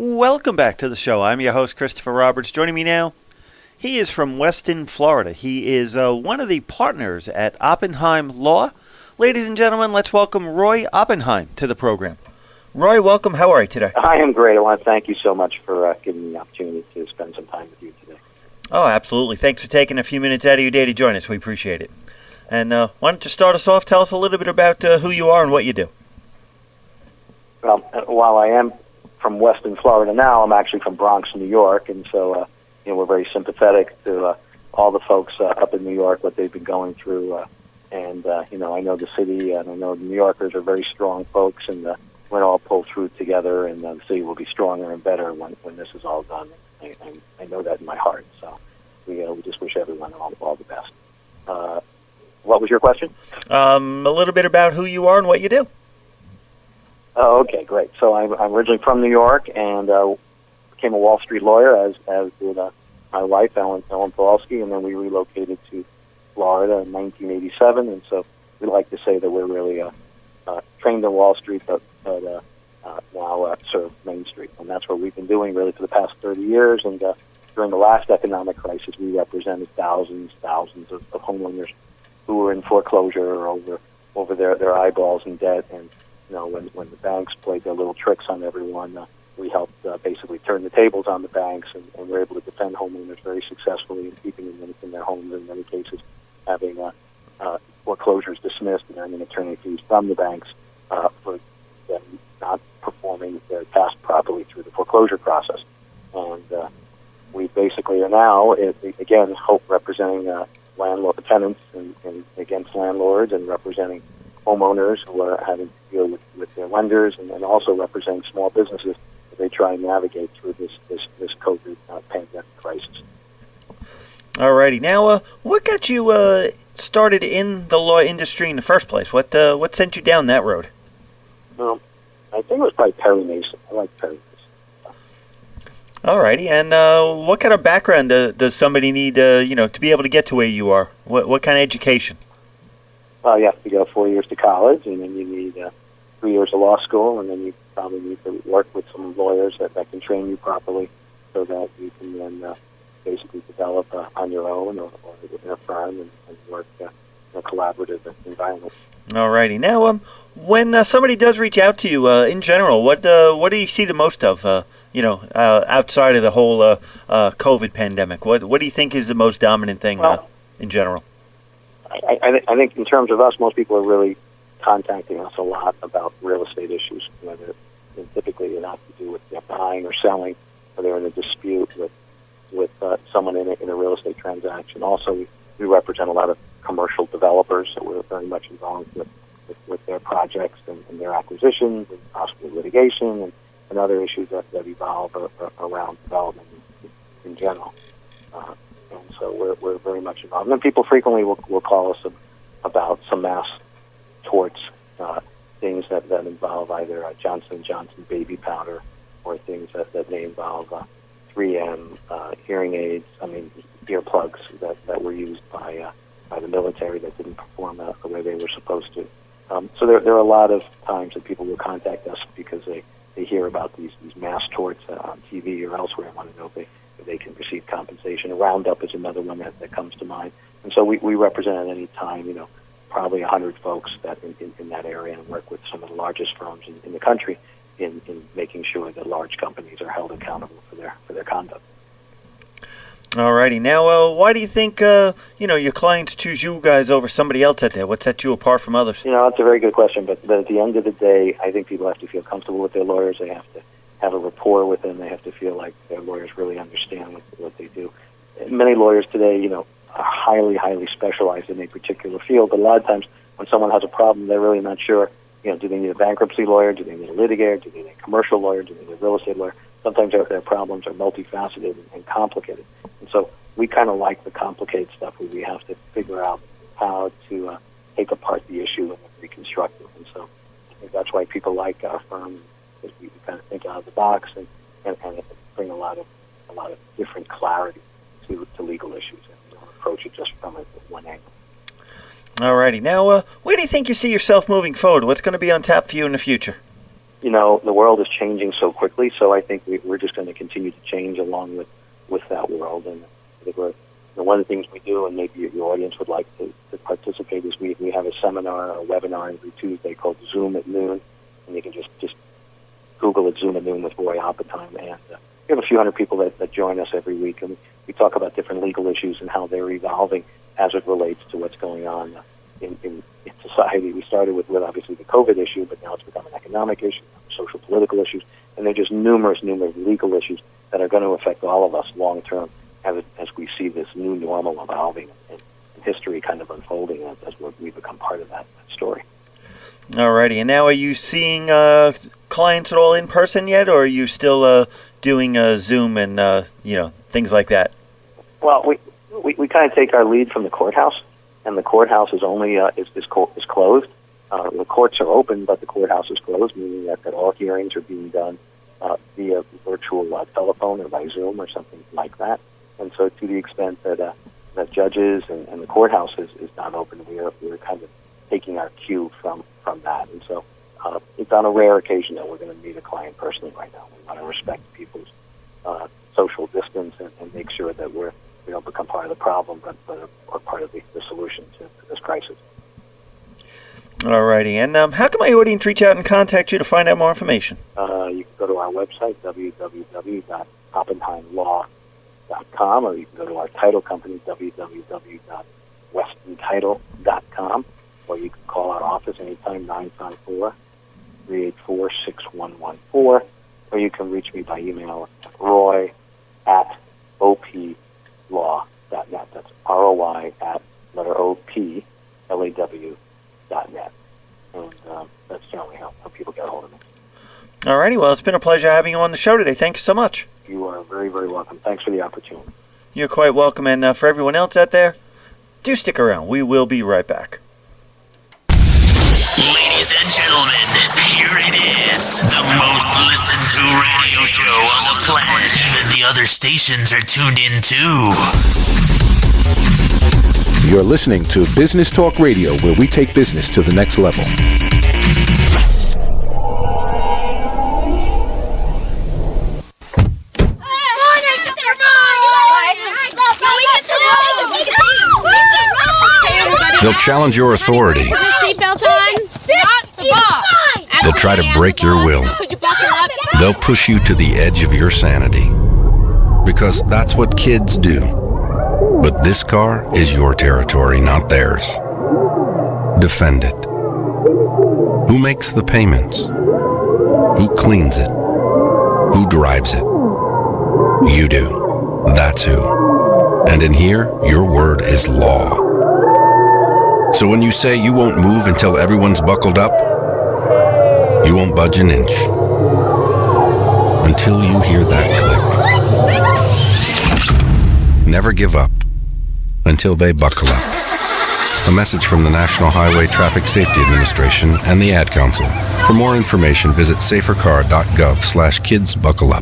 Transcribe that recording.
Welcome back to the show. I'm your host, Christopher Roberts. Joining me now, he is from Weston, Florida. He is uh, one of the partners at Oppenheim Law. Ladies and gentlemen, let's welcome Roy Oppenheim to the program. Roy, welcome. How are you today? I am great. I want to thank you so much for uh, giving me the opportunity to spend some time with you today. Oh, absolutely. Thanks for taking a few minutes out of your day to join us. We appreciate it. And uh, why don't you start us off? Tell us a little bit about uh, who you are and what you do. Well, uh, while I am from Weston, Florida now, I'm actually from Bronx, New York, and so uh, you know we're very sympathetic to uh, all the folks uh, up in New York, what they've been going through. Uh, and uh, you know, I know the city, and I know the New Yorkers are very strong folks, and uh, we're all pull through together, and uh, the city will be stronger and better when when this is all done. I, I, I know that in my heart. So we uh, we just wish everyone all, all the best. Uh, what was your question? Um, a little bit about who you are and what you do. Oh, okay, great. So I'm, I'm originally from New York and uh, became a Wall Street lawyer, as as did uh, my wife, Ellen Ellen Pawlowski, and then we relocated to Florida in 1987. And so we like to say that we're really uh, uh, trained in Wall Street, but, but uh, uh, now uh, serve Main Street, and that's what we've been doing really for the past 30 years. And uh, during the last economic crisis, we represented thousands, thousands of, of homeowners who were in foreclosure or over over their their eyeballs in debt and you know, when when the banks played their little tricks on everyone, uh, we helped uh, basically turn the tables on the banks, and, and we're able to defend homeowners very successfully in keeping them in, their homes. In many cases, having uh, uh, foreclosures dismissed and earning attorney fees from the banks uh, for them not performing their task properly through the foreclosure process. And uh, we basically are now, again, hope representing uh, landlord tenants and, and against landlords and representing homeowners who are having to deal with, with their lenders and, and also representing small businesses as they try and navigate through this, this, this COVID uh, pandemic crisis. Alrighty. Now, uh, what got you uh, started in the law industry in the first place? What uh, what sent you down that road? Well, I think it was probably Perry Mason. I like Perry Mason. Alrighty. And uh, what kind of background uh, does somebody need, uh, you know, to be able to get to where you are? What what kind of education? Uh, you have to go four years to college, and then you need uh, three years of law school, and then you probably need to work with some lawyers that, that can train you properly so that you can then uh, basically develop uh, on your own or, or within a firm and, and work uh, in a collaborative environment. All righty. Now, um, when uh, somebody does reach out to you, uh, in general, what uh, what do you see the most of? Uh, you know, uh, outside of the whole uh, uh, COVID pandemic, what what do you think is the most dominant thing uh, in general? I, I, I think in terms of us, most people are really contacting us a lot about real estate issues, whether typically it has to do with you know, buying or selling, or they're in a dispute with with uh, someone in a, in a real estate transaction. Also, we, we represent a lot of commercial developers, so we're very much involved with, with, with their projects and, and their acquisitions and possibly litigation and, and other issues that, that evolve a, around development in, in general. Uh, so we're, we're very much involved. And people frequently will, will call us about some mass torts, uh, things that, that involve either uh, Johnson Johnson baby powder or things that, that may involve uh, 3M uh, hearing aids. I mean earplugs that, that were used by uh, by the military that didn't perform uh, the way they were supposed to. Um, so there, there are a lot of times that people will contact us because they, they hear about these, these mass torts uh, on TV or elsewhere and want to know if they, they can receive compensation. Roundup is another one that, that comes to mind. And so we, we represent at any time, you know, probably 100 folks that in, in, in that area and work with some of the largest firms in, in the country in, in making sure that large companies are held accountable for their, for their conduct. Alrighty. Now, uh, why do you think uh, you know your clients choose you guys over somebody else out there? What sets you apart from others? You know, that's a very good question, but, but at the end of the day, I think people have to feel comfortable with their lawyers. They have to have a rapport with them. They have to feel like their lawyers really understand what, what they do. Many lawyers today, you know, are highly, highly specialized in a particular field, but a lot of times when someone has a problem, they're really not sure, you know, do they need a bankruptcy lawyer? Do they need a litigator? Do they need a commercial lawyer? Do they need a real estate lawyer? Sometimes their, their problems are multifaceted and, complicated. And so we kind of like the complicated stuff where we have to figure out how to uh, take apart the issue and reconstruct it. And so I think that's why people like our firm because we kind of think out of the box and, and, and bring a lot of a lot of different clarity to, to legal issues and don't approach it just from a, one angle. Alrighty. Now, uh, where do you think you see yourself moving forward? What's going to be on tap for you in the future? you know, the world is changing so quickly. So I think we, we're just going to continue to change along with with that world. And I think we're, you know, one of the things we do, and maybe your, your audience would like to, to participate, is we we have a seminar, a webinar every Tuesday called Zoom at noon, and you can just just Google it Zoom at noon with Roy Oppenheim, and uh, we have a few hundred people that, that join us every week, and we talk about different legal issues and how they're evolving as it relates to what's going on in, in, in society. We started with, with obviously the COVID issue, but now it's become an economic issue, social political issues, and there are just numerous, numerous legal issues that are going to affect all of us long term as, as we see this new normal evolving and, and history kind of unfolding as, as we become part of that, that story. Alrighty, and now are you seeing uh, clients at all in person yet, or are you still uh, doing uh, Zoom and uh, you know things like that? Well, we we, we kind of take our lead from the courthouse, and the courthouse is only uh, is is, co- is closed. Uh, the courts are open, but the courthouse is closed, meaning that, that all hearings are being done uh, via virtual uh, telephone or by Zoom or something like that. And so, to the extent that uh, that judges and, and the courthouse is, is not open, we are we're kind of taking our cue from from that. And so, uh, it's on a rare occasion that we're going to meet a client personally right now. We want to respect people's uh, social distance and, and make sure that we're we don't become part of the problem, but, but are part of the, the solution to, to this crisis. All righty. and um, how can my audience reach out and contact you to find out more information? Uh, you can go to our website, www.oppenheimlaw.com, or you can go to our title company, www.westontitle.com, or you can call our office anytime, 954 384 6114, or you can reach me by email, at roy at oplaw.net. That's R-O-Y at letter O-P, L-A-W dot net. And um, that's generally how, how people get a hold of me. All righty. well, it's been a pleasure having you on the show today. Thank you so much. You are very, very welcome. Thanks for the opportunity. You're quite welcome, and uh, for everyone else out there, do stick around. We will be right back. The most listened to radio show on the planet. Even the other stations are tuned in too. You're listening to Business Talk Radio, where we take business to the next level. They'll challenge your authority. Put your seatbelt on. Not the boss. They'll try to break your will. They'll push you to the edge of your sanity. Because that's what kids do. But this car is your territory, not theirs. Defend it. Who makes the payments? Who cleans it? Who drives it? You do. That's who. And in here, your word is law. So when you say you won't move until everyone's buckled up, you won't budge an inch until you hear that click. Never give up until they buckle up. A message from the National Highway Traffic Safety Administration and the Ad Council. For more information, visit safercar.gov slash kids buckle up.